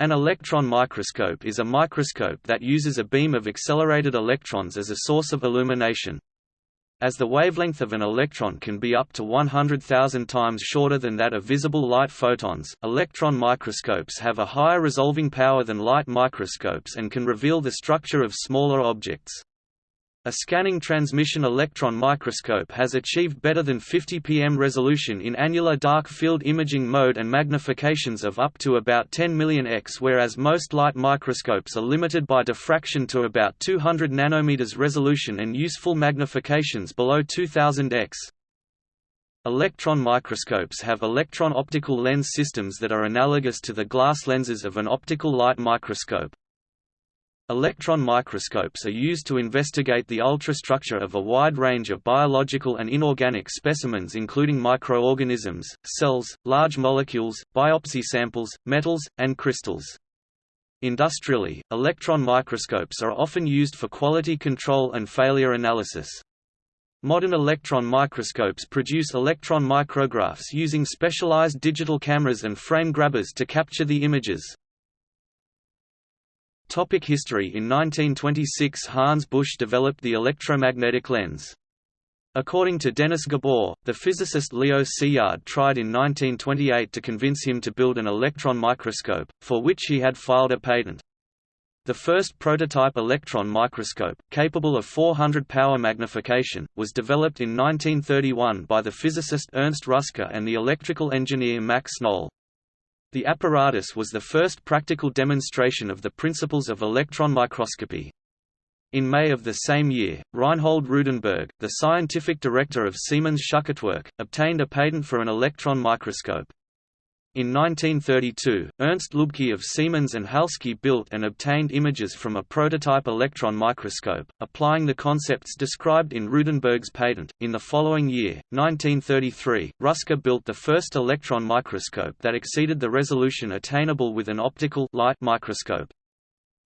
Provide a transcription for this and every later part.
An electron microscope is a microscope that uses a beam of accelerated electrons as a source of illumination. As the wavelength of an electron can be up to 100,000 times shorter than that of visible light photons, electron microscopes have a higher resolving power than light microscopes and can reveal the structure of smaller objects. A scanning transmission electron microscope has achieved better than 50 pm resolution in annular dark field imaging mode and magnifications of up to about 10 million x whereas most light microscopes are limited by diffraction to about 200 nanometers resolution and useful magnifications below 2000 x. Electron microscopes have electron optical lens systems that are analogous to the glass lenses of an optical light microscope. Electron microscopes are used to investigate the ultrastructure of a wide range of biological and inorganic specimens including microorganisms, cells, large molecules, biopsy samples, metals, and crystals. Industrially, electron microscopes are often used for quality control and failure analysis. Modern electron microscopes produce electron micrographs using specialized digital cameras and frame grabbers to capture the images. Topic history In 1926 Hans Busch developed the electromagnetic lens. According to Dennis Gabor, the physicist Leo Szilard tried in 1928 to convince him to build an electron microscope, for which he had filed a patent. The first prototype electron microscope, capable of 400 power magnification, was developed in 1931 by the physicist Ernst Ruska and the electrical engineer Max Knoll. The apparatus was the first practical demonstration of the principles of electron microscopy. In May of the same year, Reinhold Rudenberg, the scientific director of Siemens Schuckertwerk, obtained a patent for an electron microscope. In 1932, Ernst Lübke of Siemens and Halske built and obtained images from a prototype electron microscope, applying the concepts described in Rudenberg's patent. In the following year, 1933, Ruska built the first electron microscope that exceeded the resolution attainable with an optical light microscope.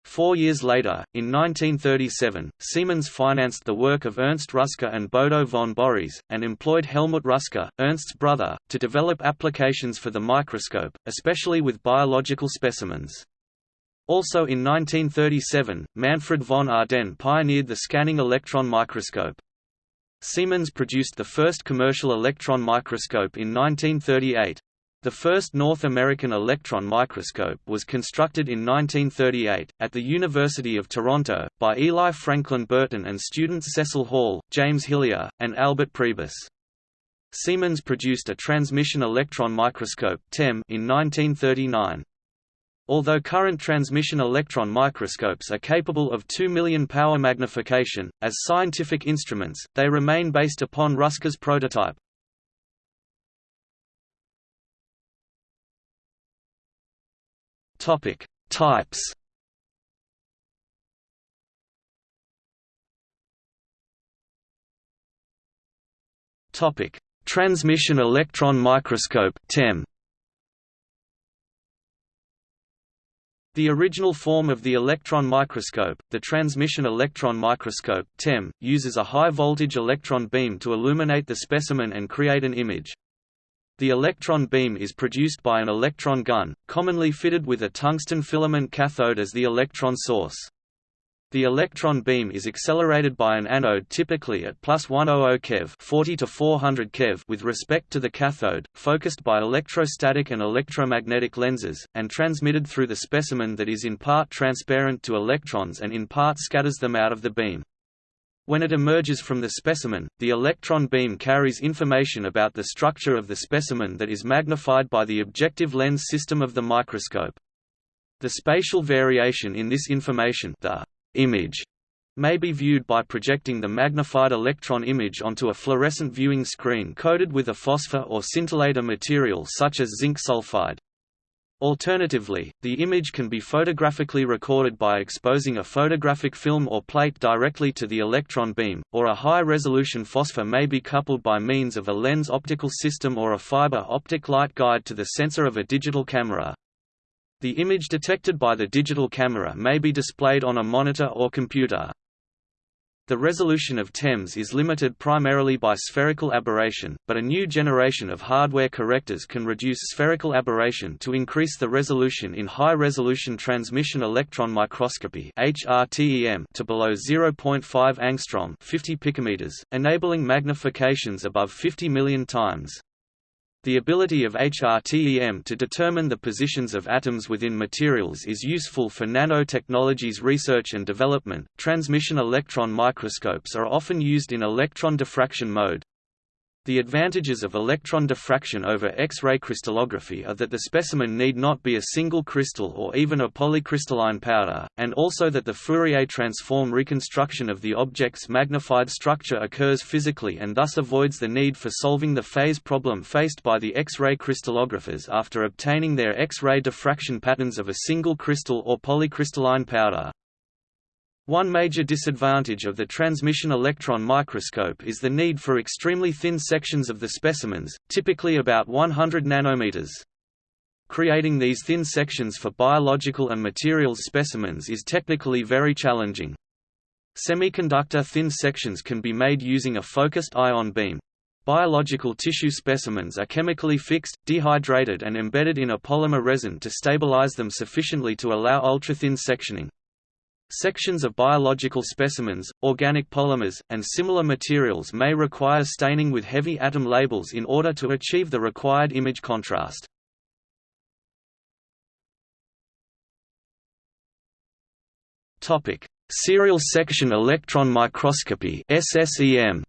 Four years later, in 1937, Siemens financed the work of Ernst Ruska and Bodo von Borries, and employed Helmut Ruska, Ernst's brother, to develop applications for the microscope, especially with biological specimens. Also in 1937, Manfred von Ardenne pioneered the scanning electron microscope. Siemens produced the first commercial electron microscope in 1938. The first North American electron microscope was constructed in 1938, at the University of Toronto, by Eli Franklin Burton and students Cecil Hall, James Hillier, and Albert Prebus. Siemens produced a transmission electron microscope TEM in 1939. Although current transmission electron microscopes are capable of 2 million power magnification, as scientific instruments, they remain based upon Ruska's prototype. Topic: Types. Topic: Transmission electron microscope (TEM). The original form of the electron microscope, the transmission electron microscope (TEM), uses a high-voltage electron beam to illuminate the specimen and create an image. The electron beam is produced by an electron gun, commonly fitted with a tungsten filament cathode as the electron source. The electron beam is accelerated by an anode typically at plus 100 keV 40 to 400 keV with respect to the cathode, focused by electrostatic and electromagnetic lenses, and transmitted through the specimen that is in part transparent to electrons and in part scatters them out of the beam. When it emerges from the specimen, the electron beam carries information about the structure of the specimen that is magnified by the objective lens system of the microscope. The spatial variation in this information the image may be viewed by projecting the magnified electron image onto a fluorescent viewing screen coated with a phosphor or scintillator material such as zinc sulfide. Alternatively, the image can be photographically recorded by exposing a photographic film or plate directly to the electron beam, or a high-resolution phosphor may be coupled by means of a lens optical system or a fiber optic light guide to the sensor of a digital camera. The image detected by the digital camera may be displayed on a monitor or computer. The resolution of TEMS is limited primarily by spherical aberration, but a new generation of hardware correctors can reduce spherical aberration to increase the resolution in high-resolution transmission electron microscopy to below 0.5 angstrom 50 picometers, enabling magnifications above 50 million times. The ability of HRTEM to determine the positions of atoms within materials is useful for nanotechnologies research and development. Transmission electron microscopes are often used in electron diffraction mode, the advantages of electron diffraction over X-ray crystallography are that the specimen need not be a single crystal or even a polycrystalline powder, and also that the Fourier transform reconstruction of the object's magnified structure occurs physically and thus avoids the need for solving the phase problem faced by the X-ray crystallographers after obtaining their X-ray diffraction patterns of a single crystal or polycrystalline powder. One major disadvantage of the transmission electron microscope is the need for extremely thin sections of the specimens, typically about 100 nanometers. Creating these thin sections for biological and materials specimens is technically very challenging. Semiconductor thin sections can be made using a focused ion beam. Biological tissue specimens are chemically fixed, dehydrated and embedded in a polymer resin to stabilize them sufficiently to allow ultrathin sectioning. Sections of biological specimens, organic polymers, and similar materials may require staining with heavy atom labels in order to achieve the required image contrast. Serial section electron microscopy SSEM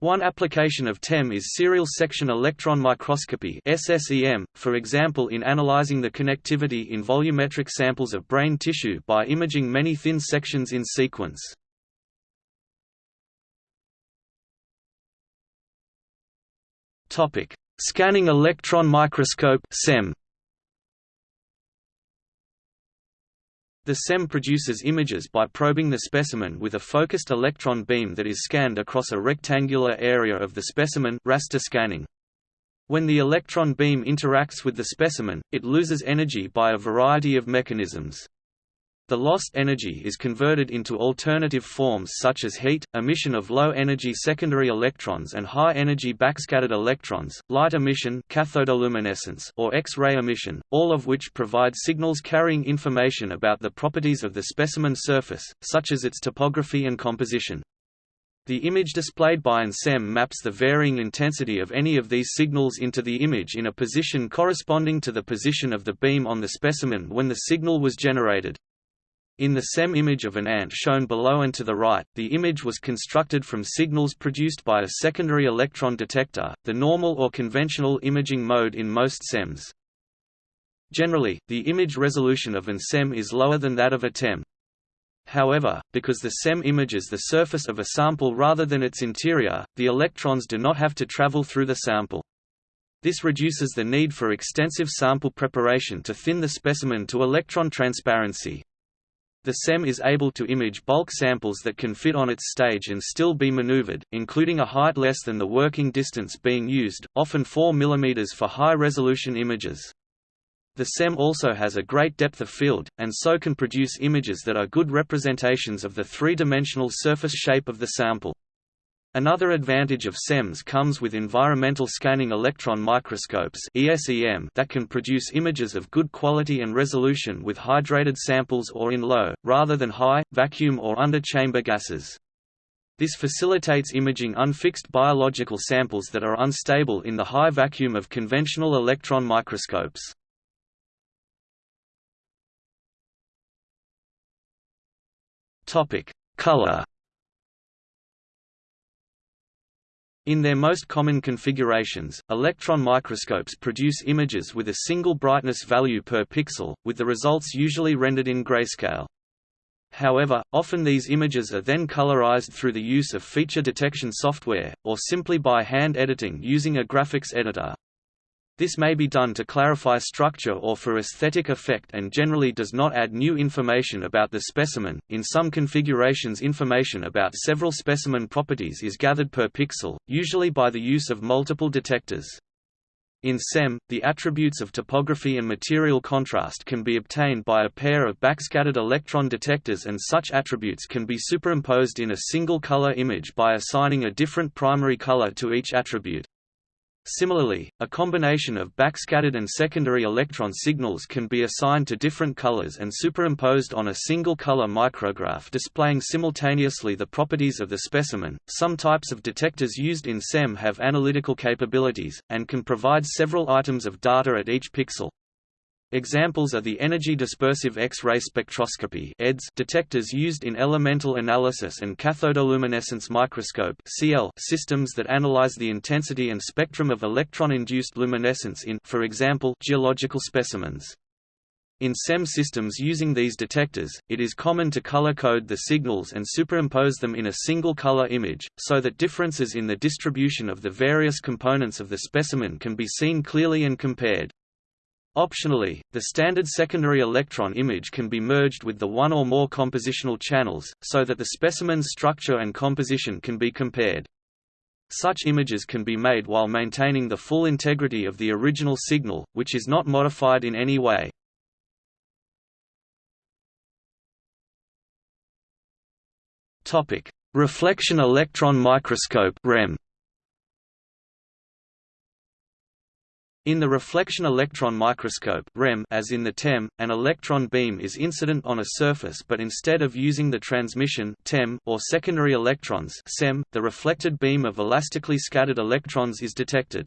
One application of TEM is serial section electron microscopy SSEM, for example in analyzing the connectivity in volumetric samples of brain tissue by imaging many thin sections in sequence. Scanning electron microscope SEM The SEM produces images by probing the specimen with a focused electron beam that is scanned across a rectangular area of the specimen raster scanning. When the electron beam interacts with the specimen, it loses energy by a variety of mechanisms. The lost energy is converted into alternative forms such as heat, emission of low-energy secondary electrons and high-energy backscattered electrons, light emission cathodoluminescence or X-ray emission, all of which provide signals carrying information about the properties of the specimen surface, such as its topography and composition. The image displayed by an SEM maps the varying intensity of any of these signals into the image in a position corresponding to the position of the beam on the specimen when the signal was generated. In the SEM image of an ant shown below and to the right, the image was constructed from signals produced by a secondary electron detector, the normal or conventional imaging mode in most SEMs. Generally, the image resolution of an SEM is lower than that of a TEM. However, because the SEM images the surface of a sample rather than its interior, the electrons do not have to travel through the sample. This reduces the need for extensive sample preparation to thin the specimen to electron transparency. The SEM is able to image bulk samples that can fit on its stage and still be maneuvered, including a height less than the working distance being used, often 4 mm for high-resolution images. The SEM also has a great depth of field, and so can produce images that are good representations of the three-dimensional surface shape of the sample. Another advantage of SEMS comes with environmental scanning electron microscopes that can produce images of good quality and resolution with hydrated samples or in low, rather than high, vacuum or under-chamber gases. This facilitates imaging unfixed biological samples that are unstable in the high vacuum of conventional electron microscopes. Color In their most common configurations, electron microscopes produce images with a single brightness value per pixel, with the results usually rendered in grayscale. However, often these images are then colorized through the use of feature detection software, or simply by hand editing using a graphics editor. This may be done to clarify structure or for aesthetic effect and generally does not add new information about the specimen. In some configurations, information about several specimen properties is gathered per pixel, usually by the use of multiple detectors. In SEM, the attributes of topography and material contrast can be obtained by a pair of backscattered electron detectors and such attributes can be superimposed in a single color image by assigning a different primary color to each attribute. Similarly, a combination of backscattered and secondary electron signals can be assigned to different colors and superimposed on a single color micrograph displaying simultaneously the properties of the specimen. Some types of detectors used in SEM have analytical capabilities, and can provide several items of data at each pixel. Examples are the energy dispersive X-ray spectroscopy detectors used in elemental analysis and cathodoluminescence microscope systems that analyze the intensity and spectrum of electron-induced luminescence in for example, geological specimens. In SEM systems using these detectors, it is common to color-code the signals and superimpose them in a single color image, so that differences in the distribution of the various components of the specimen can be seen clearly and compared. Optionally, the standard secondary electron image can be merged with the one or more compositional channels, so that the specimen's structure and composition can be compared. Such images can be made while maintaining the full integrity of the original signal, which is not modified in any way. Reflection electron microscope REM. In the reflection electron microscope REM, as in the TEM, an electron beam is incident on a surface but instead of using the transmission TEM or secondary electrons SEM, the reflected beam of elastically scattered electrons is detected.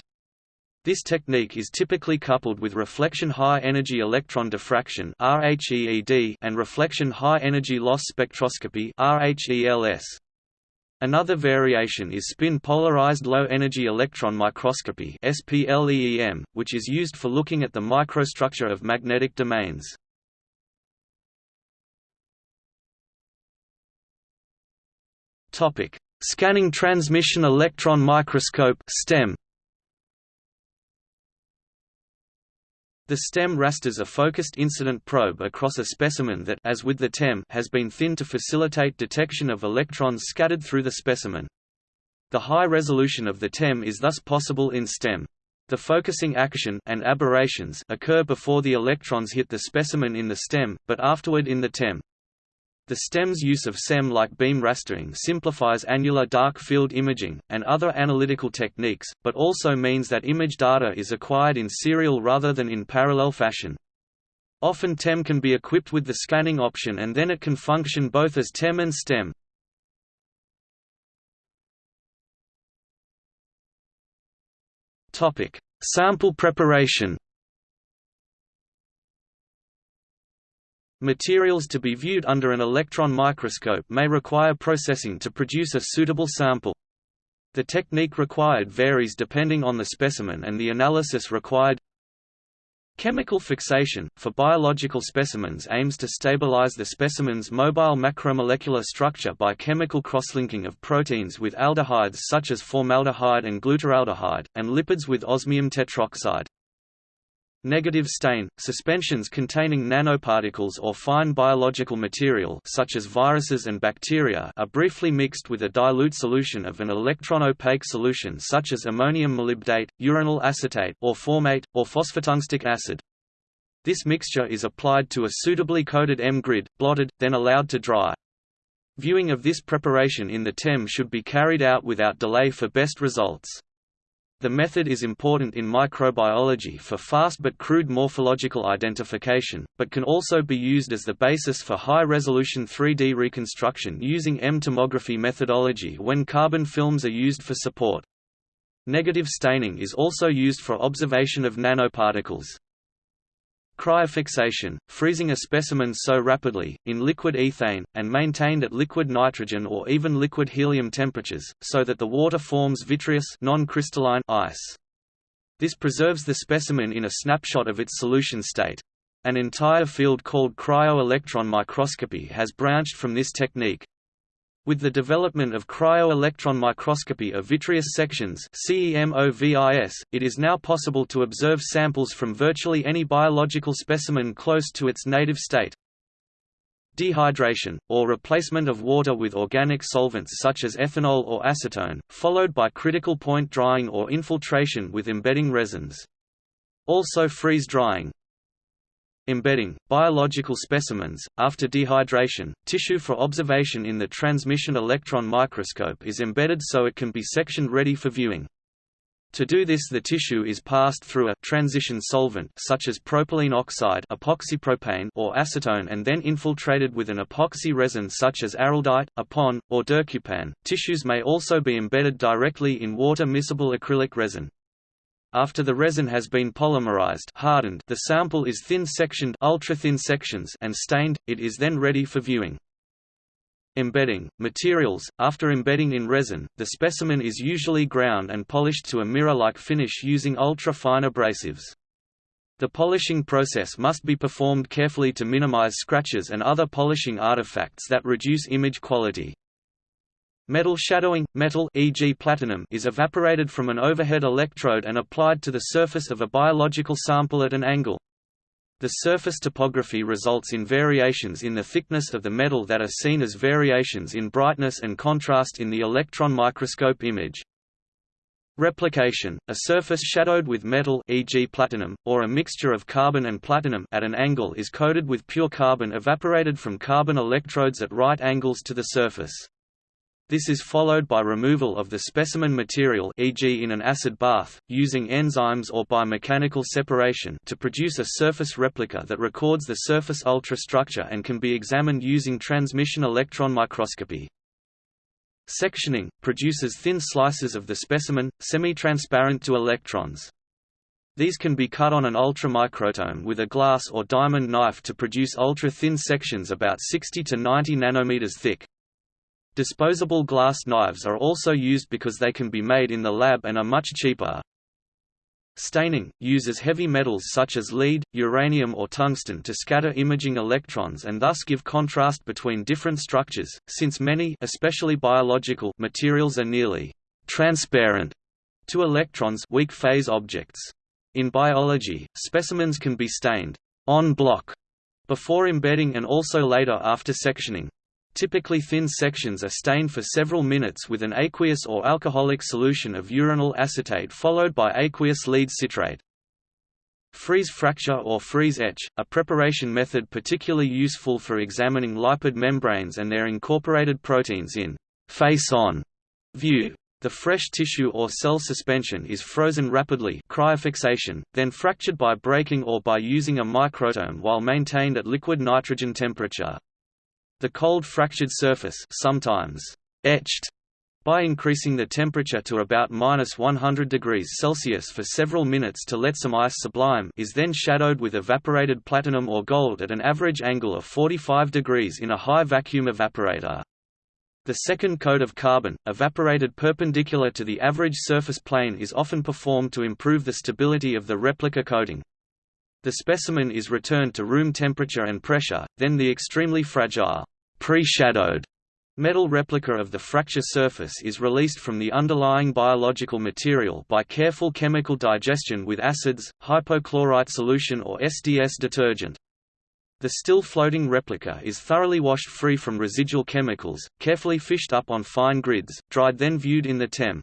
This technique is typically coupled with reflection high-energy electron diffraction and reflection high-energy loss spectroscopy Another variation is spin-polarized low-energy electron microscopy which is used for looking at the microstructure of magnetic domains. Topic: Scanning transmission electron microscope (STEM). The STEM rasters a focused incident probe across a specimen that as with the TEM has been thinned to facilitate detection of electrons scattered through the specimen. The high resolution of the TEM is thus possible in STEM. The focusing action and aberrations occur before the electrons hit the specimen in the STEM, but afterward in the TEM. The STEM's use of SEM-like beam rastering simplifies annular dark field imaging, and other analytical techniques, but also means that image data is acquired in serial rather than in parallel fashion. Often TEM can be equipped with the scanning option and then it can function both as TEM and STEM. Sample preparation Materials to be viewed under an electron microscope may require processing to produce a suitable sample. The technique required varies depending on the specimen and the analysis required. Chemical fixation, for biological specimens aims to stabilize the specimen's mobile macromolecular structure by chemical crosslinking of proteins with aldehydes such as formaldehyde and glutaraldehyde, and lipids with osmium tetroxide. Negative stain – Suspensions containing nanoparticles or fine biological material such as viruses and bacteria are briefly mixed with a dilute solution of an electron-opaque solution such as ammonium molybdate, uranyl acetate or formate, or phosphotungstic acid. This mixture is applied to a suitably coated EM grid, blotted, then allowed to dry. Viewing of this preparation in the TEM should be carried out without delay for best results. The method is important in microbiology for fast but crude morphological identification, but can also be used as the basis for high-resolution 3D reconstruction using EM tomography methodology when carbon films are used for support. Negative staining is also used for observation of nanoparticles. Cryofixation, freezing a specimen so rapidly, in liquid ethane, and maintained at liquid nitrogen or even liquid helium temperatures, so that the water forms vitreous non-crystalline ice. This preserves the specimen in a snapshot of its solution state. An entire field called cryo-electron microscopy has branched from this technique, with the development of cryo-electron microscopy of vitreous sections it is now possible to observe samples from virtually any biological specimen close to its native state. Dehydration, or replacement of water with organic solvents such as ethanol or acetone, followed by critical point drying or infiltration with embedding resins. Also freeze drying. Embedding – Biological specimens, after dehydration, tissue for observation in the transmission electron microscope is embedded so it can be sectioned ready for viewing. To do this the tissue is passed through a transition solvent such as propylene oxide epoxypropane or acetone and then infiltrated with an epoxy resin such as araldite, epon, or durcupan. Tissues may also be embedded directly in water-miscible acrylic resin. After the resin has been polymerized hardened, the sample is thin-sectioned ultra-thin sections and stained, it is then ready for viewing. Embedding materials After embedding in resin, the specimen is usually ground and polished to a mirror-like finish using ultra-fine abrasives. The polishing process must be performed carefully to minimize scratches and other polishing artifacts that reduce image quality. Metal shadowing – Metal e.g. platinum is evaporated from an overhead electrode and applied to the surface of a biological sample at an angle. The surface topography results in variations in the thickness of the metal that are seen as variations in brightness and contrast in the electron microscope image. Replication – A surface shadowed with metal e.g. platinum, or a mixture of carbon and platinum at an angle is coated with pure carbon evaporated from carbon electrodes at right angles to the surface. This is followed by removal of the specimen material e.g. in an acid bath, using enzymes or by mechanical separation to produce a surface replica that records the surface ultrastructure and can be examined using transmission electron microscopy. Sectioning – produces thin slices of the specimen, semi-transparent to electrons. These can be cut on an ultramicrotome with a glass or diamond knife to produce ultra-thin sections about 60 to 90 nanometers thick. Disposable glass knives are also used because they can be made in the lab and are much cheaper. Staining – uses heavy metals such as lead, uranium or tungsten to scatter imaging electrons and thus give contrast between different structures, since many especially biological materials are nearly «transparent» to electrons weak phase objects. In biology, specimens can be stained on block before embedding and also later after sectioning. Typically thin sections are stained for several minutes with an aqueous or alcoholic solution of uranyl acetate followed by aqueous lead citrate. Freeze fracture or freeze etch, a preparation method particularly useful for examining lipid membranes and their incorporated proteins in face-on view. The fresh tissue or cell suspension is frozen rapidly cryofixation, then fractured by breaking or by using a microtome while maintained at liquid nitrogen temperature. The cold fractured surface sometimes etched by increasing the temperature to about minus 100 degrees Celsius for several minutes to let some ice sublime is then shadowed with evaporated platinum or gold at an average angle of 45 degrees in a high vacuum evaporator. The second coat of carbon, evaporated perpendicular to the average surface plane is often performed to improve the stability of the replica coating. The specimen is returned to room temperature and pressure, then the extremely fragile pre-shadowed metal replica of the fracture surface is released from the underlying biological material by careful chemical digestion with acids, hypochlorite solution or SDS detergent. The still floating replica is thoroughly washed free from residual chemicals, carefully fished up on fine grids, dried then viewed in the TEM.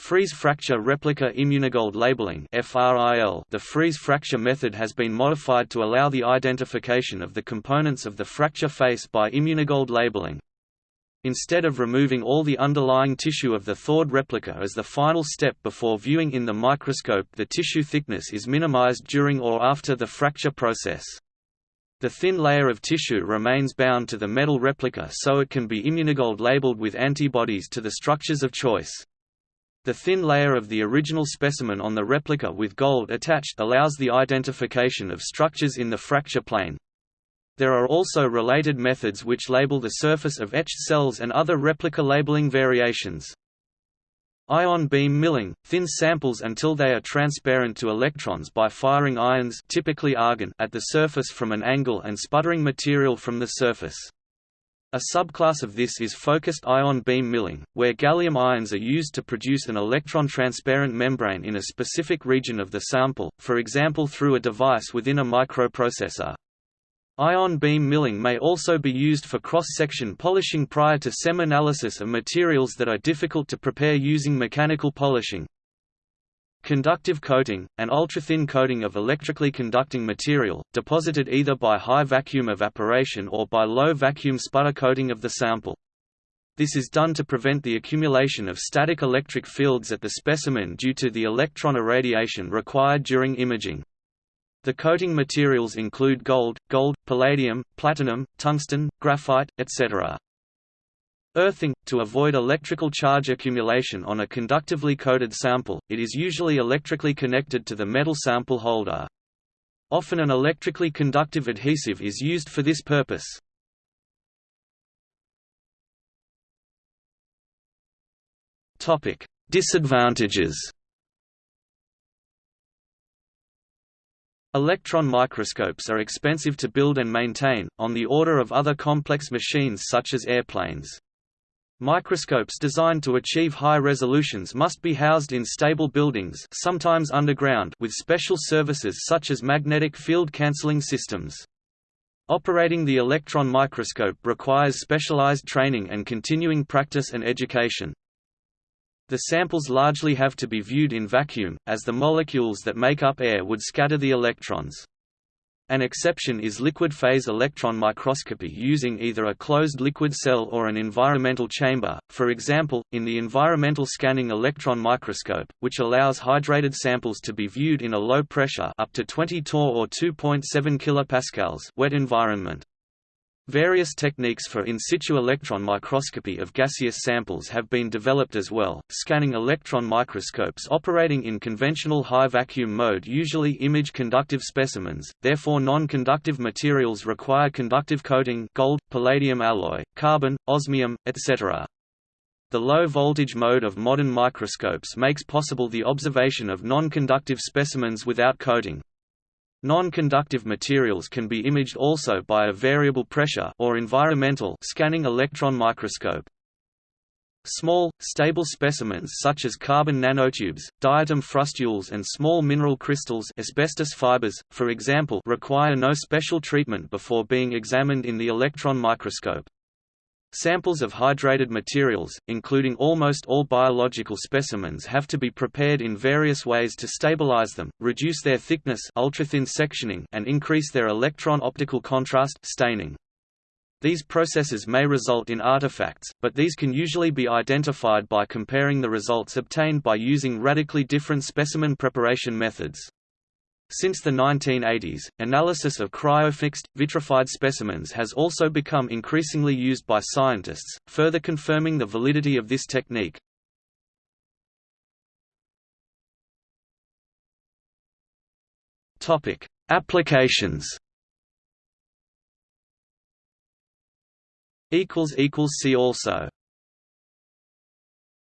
Freeze fracture replica immunogold labeling The freeze fracture method has been modified to allow the identification of the components of the fracture face by immunogold labeling. Instead of removing all the underlying tissue of the thawed replica as the final step before viewing in the microscope the tissue thickness is minimized during or after the fracture process. The thin layer of tissue remains bound to the metal replica so it can be immunogold labeled with antibodies to the structures of choice. The thin layer of the original specimen on the replica with gold attached allows the identification of structures in the fracture plane. There are also related methods which label the surface of etched cells and other replica labeling variations. Ion beam milling – thin samples until they are transparent to electrons by firing ions typically argon at the surface from an angle and sputtering material from the surface. A subclass of this is focused ion beam milling, where gallium ions are used to produce an electron-transparent membrane in a specific region of the sample, for example through a device within a microprocessor. Ion beam milling may also be used for cross-section polishing prior to SEM analysis of materials that are difficult to prepare using mechanical polishing. Conductive coating, an ultra-thin coating of electrically conducting material, deposited either by high vacuum evaporation or by low vacuum sputter coating of the sample. This is done to prevent the accumulation of static electric fields at the specimen due to the electron irradiation required during imaging. The coating materials include gold, gold, palladium, platinum, tungsten, graphite, etc. Earthing – To avoid electrical charge accumulation on a conductively coated sample, it is usually electrically connected to the metal sample holder. Often an electrically conductive adhesive is used for this purpose. Disadvantages Electron microscopes are expensive to build and maintain, on the order of other complex machines such as airplanes. Microscopes designed to achieve high resolutions must be housed in stable buildings sometimes underground with special services such as magnetic field cancelling systems. Operating the electron microscope requires specialized training and continuing practice and education. The samples largely have to be viewed in vacuum, as the molecules that make up air would scatter the electrons. An exception is liquid phase electron microscopy using either a closed liquid cell or an environmental chamber, for example, in the environmental scanning electron microscope, which allows hydrated samples to be viewed in a low pressure up to 20 torr or 2.7 kPa wet environment. Various techniques for in situ electron microscopy of gaseous samples have been developed as well. Scanning electron microscopes operating in conventional high vacuum mode usually image conductive specimens, therefore non-conductive materials require conductive coating gold, palladium alloy, carbon, osmium, etc. The low-voltage mode of modern microscopes makes possible the observation of non-conductive specimens without coating. Non-conductive materials can be imaged also by a variable pressure or environmental scanning electron microscope. Small, stable specimens such as carbon nanotubes, diatom frustules and small mineral crystals asbestos fibers, for example require no special treatment before being examined in the electron microscope. Samples of hydrated materials, including almost all biological specimens have to be prepared in various ways to stabilize them, reduce their thickness ultrathin sectioning and increase their electron-optical contrast staining. These processes may result in artifacts, but these can usually be identified by comparing the results obtained by using radically different specimen preparation methods. Since the 1980s, analysis of cryofixed, vitrified specimens has also become increasingly used by scientists, further confirming the validity of this technique. Applications See also